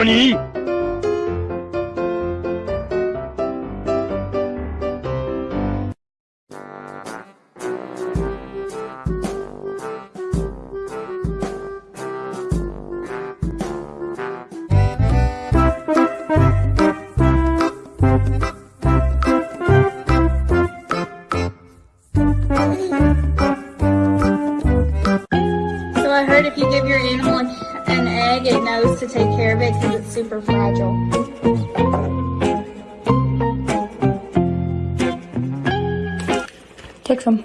So I heard if you give your animal a an egg, it knows to take care of it because it's super fragile. Take some.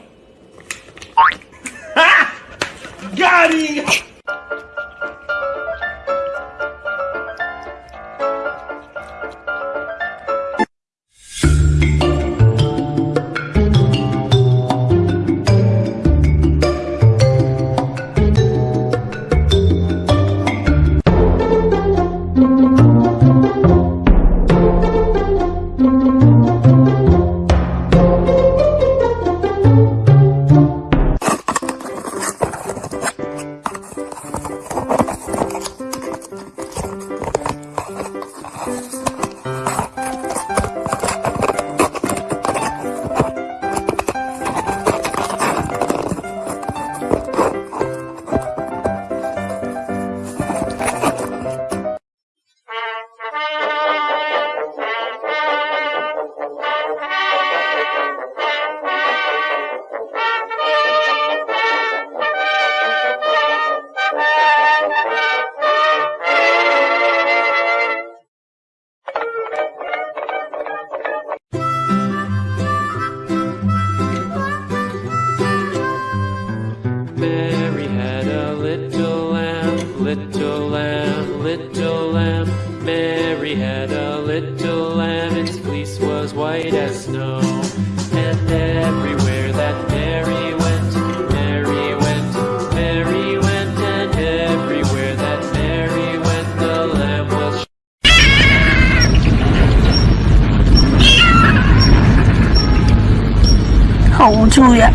好无助呀！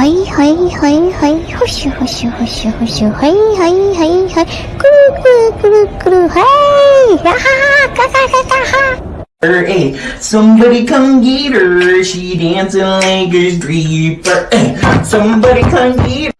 はいはいはいはい、ほしゅほしゅほしゅほしゅ、はいはいはいはい、くるくるくるくる、はい、やはは、ガガガガは。 Hey, somebody come get her. She dancing like a stripper. Hey, somebody come get her.